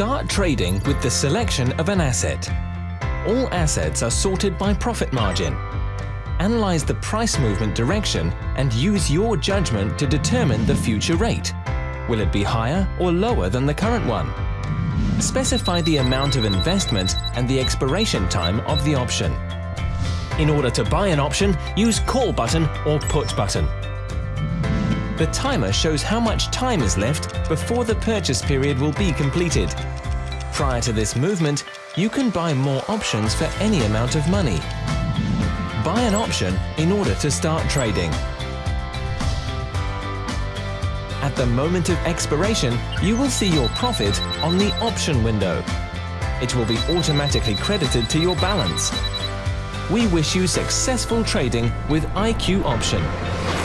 Start trading with the selection of an asset. All assets are sorted by profit margin. Analyze the price movement direction and use your judgment to determine the future rate. Will it be higher or lower than the current one? Specify the amount of investment and the expiration time of the option. In order to buy an option, use Call button or Put button. The timer shows how much time is left before the purchase period will be completed. Prior to this movement, you can buy more options for any amount of money. Buy an option in order to start trading. At the moment of expiration, you will see your profit on the option window. It will be automatically credited to your balance. We wish you successful trading with IQ Option.